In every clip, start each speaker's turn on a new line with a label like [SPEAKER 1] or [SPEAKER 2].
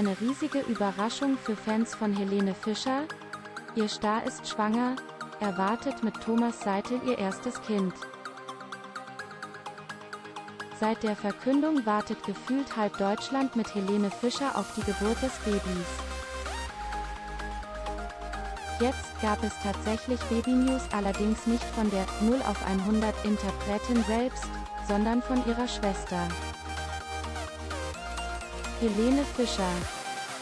[SPEAKER 1] eine riesige Überraschung für Fans von Helene Fischer. Ihr Star ist schwanger, erwartet mit Thomas Seitel ihr erstes Kind. Seit der Verkündung wartet gefühlt halb Deutschland mit Helene Fischer auf die Geburt des Babys. Jetzt gab es tatsächlich Baby-News allerdings nicht von der 0 auf 100 Interpretin selbst, sondern von ihrer Schwester. Helene Fischer.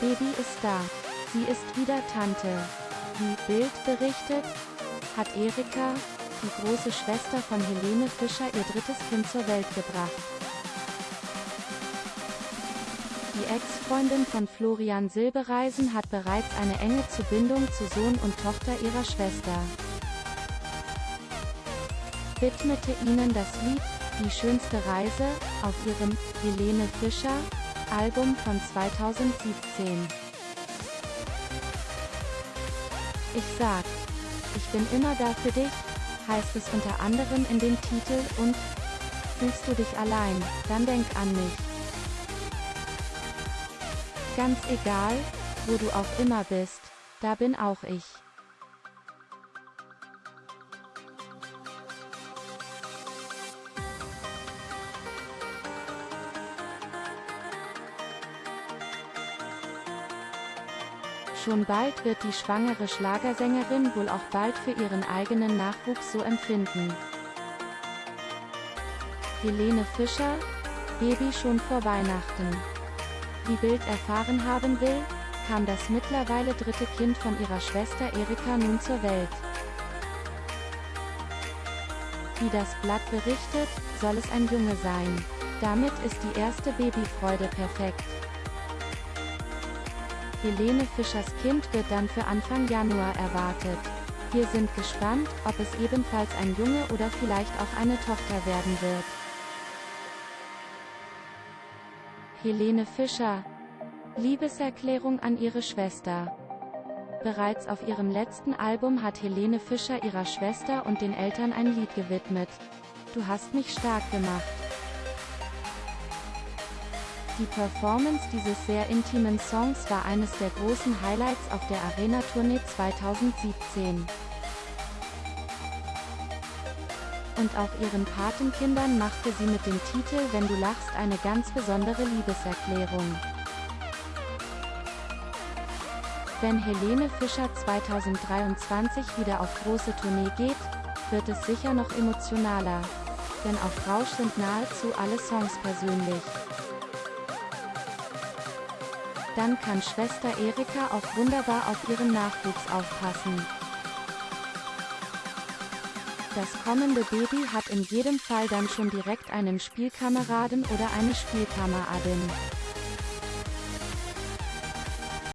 [SPEAKER 1] Baby ist da. Sie ist wieder Tante. Wie Bild berichtet, hat Erika, die große Schwester von Helene Fischer ihr drittes Kind zur Welt gebracht. Die Ex-Freundin von Florian Silbereisen hat bereits eine enge Zubindung zu Sohn und Tochter ihrer Schwester. Widmete ihnen das Lied Die schönste Reise auf ihrem Helene Fischer Album von 2017. Ich sag, ich bin immer da für dich, heißt es unter anderem in dem Titel und Fühlst du dich allein, dann denk an mich. Ganz egal, wo du auch immer bist, da bin auch ich. Schon bald wird die schwangere Schlagersängerin wohl auch bald für ihren eigenen Nachwuchs so empfinden. Helene Fischer, Baby schon vor Weihnachten. Wie Bild erfahren haben will, kam das mittlerweile dritte Kind von ihrer Schwester Erika nun zur Welt. Wie das Blatt berichtet, soll es ein Junge sein. Damit ist die erste Babyfreude perfekt. Helene Fischers Kind wird dann für Anfang Januar erwartet. Wir sind gespannt, ob es ebenfalls ein Junge oder vielleicht auch eine Tochter werden wird. Helene Fischer. Liebeserklärung an ihre Schwester. Bereits auf ihrem letzten Album hat Helene Fischer ihrer Schwester und den Eltern ein Lied gewidmet. Du hast mich stark gemacht. Die Performance dieses sehr intimen Songs war eines der großen Highlights auf der Arena-Tournee 2017. Und auch ihren Patenkindern machte sie mit dem Titel Wenn du lachst eine ganz besondere Liebeserklärung. Wenn Helene Fischer 2023 wieder auf große Tournee geht, wird es sicher noch emotionaler. Denn auf Rausch sind nahezu alle Songs persönlich. Dann kann Schwester Erika auch wunderbar auf ihren Nachwuchs aufpassen. Das kommende Baby hat in jedem Fall dann schon direkt einen Spielkameraden oder eine Spielkameradin.